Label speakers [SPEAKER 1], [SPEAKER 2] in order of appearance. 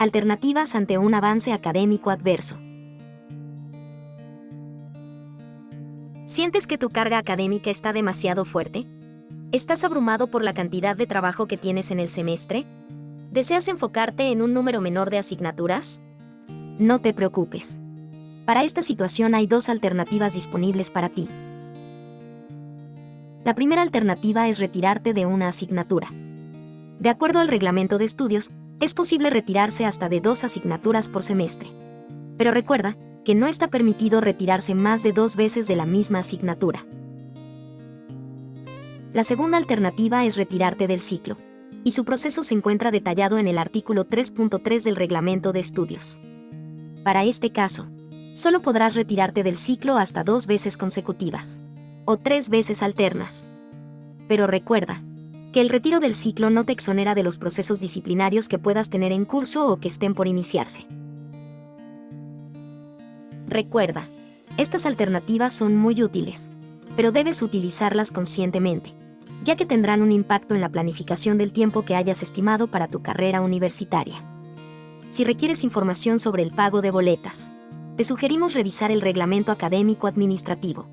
[SPEAKER 1] Alternativas ante un avance académico adverso. ¿Sientes que tu carga académica está demasiado fuerte? ¿Estás abrumado por la cantidad de trabajo que tienes en el semestre? ¿Deseas enfocarte en un número menor de asignaturas? No te preocupes. Para esta situación hay dos alternativas disponibles para ti. La primera alternativa es retirarte de una asignatura. De acuerdo al reglamento de estudios, es posible retirarse hasta de dos asignaturas por semestre. Pero recuerda que no está permitido retirarse más de dos veces de la misma asignatura. La segunda alternativa es retirarte del ciclo, y su proceso se encuentra detallado en el artículo 3.3 del Reglamento de Estudios. Para este caso, solo podrás retirarte del ciclo hasta dos veces consecutivas, o tres veces alternas. Pero recuerda, que el retiro del ciclo no te exonera de los procesos disciplinarios que puedas tener en curso o que estén por iniciarse. Recuerda, estas alternativas son muy útiles, pero debes utilizarlas conscientemente ya que tendrán un impacto en la planificación del tiempo que hayas estimado para tu carrera universitaria. Si requieres información sobre el pago de boletas, te sugerimos revisar el reglamento académico administrativo